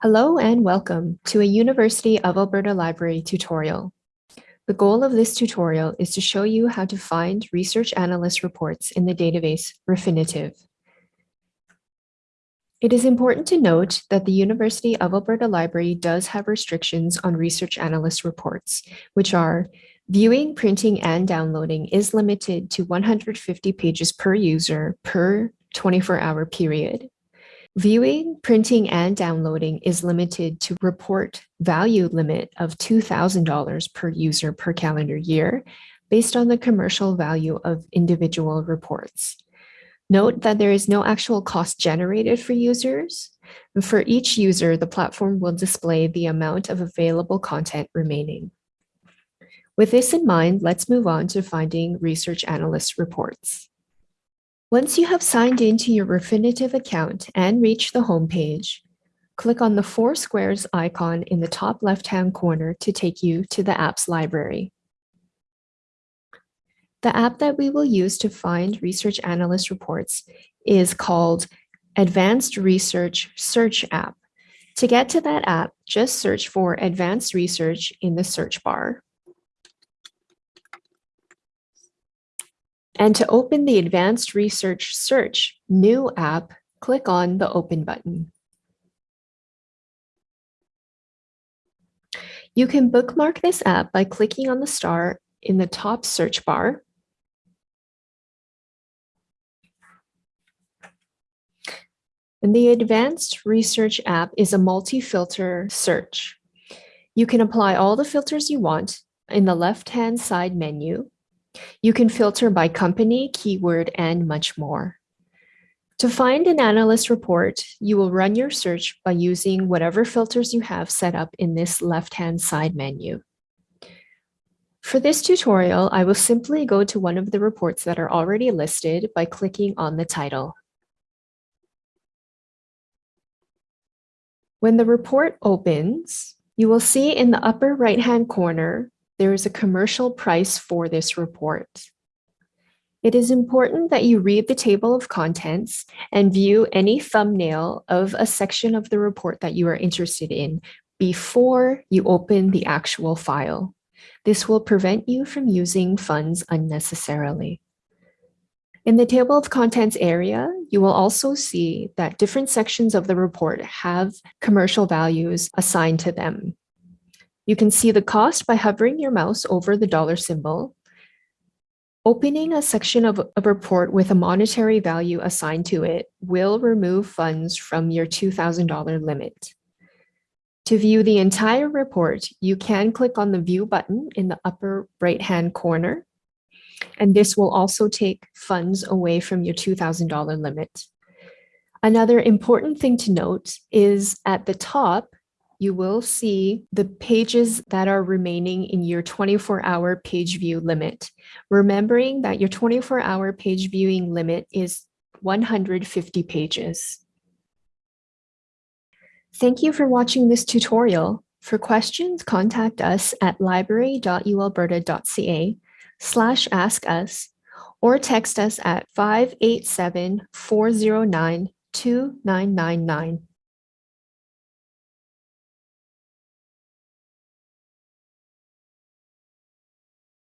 Hello and welcome to a University of Alberta Library tutorial. The goal of this tutorial is to show you how to find research analyst reports in the database Refinitiv. It is important to note that the University of Alberta Library does have restrictions on research analyst reports, which are viewing, printing, and downloading is limited to 150 pages per user per 24-hour period. Viewing, printing, and downloading is limited to report value limit of $2,000 per user per calendar year based on the commercial value of individual reports. Note that there is no actual cost generated for users. For each user, the platform will display the amount of available content remaining. With this in mind, let's move on to finding research analyst reports. Once you have signed into your Refinitiv account and reached the home page, click on the four squares icon in the top left-hand corner to take you to the apps library. The app that we will use to find research analyst reports is called Advanced Research Search App. To get to that app, just search for Advanced Research in the search bar. And to open the Advanced Research Search new app, click on the Open button. You can bookmark this app by clicking on the star in the top search bar. And the Advanced Research app is a multi-filter search. You can apply all the filters you want in the left-hand side menu you can filter by company, keyword, and much more. To find an analyst report, you will run your search by using whatever filters you have set up in this left-hand side menu. For this tutorial, I will simply go to one of the reports that are already listed by clicking on the title. When the report opens, you will see in the upper right-hand corner there is a commercial price for this report. It is important that you read the table of contents and view any thumbnail of a section of the report that you are interested in before you open the actual file. This will prevent you from using funds unnecessarily. In the table of contents area, you will also see that different sections of the report have commercial values assigned to them. You can see the cost by hovering your mouse over the dollar symbol. Opening a section of a report with a monetary value assigned to it will remove funds from your $2,000 limit. To view the entire report, you can click on the View button in the upper right-hand corner, and this will also take funds away from your $2,000 limit. Another important thing to note is at the top, you will see the pages that are remaining in your 24-hour page view limit, remembering that your 24-hour page viewing limit is 150 pages. Thank you for watching this tutorial. For questions, contact us at library.ualberta.ca slash ask us or text us at 587 409 2999.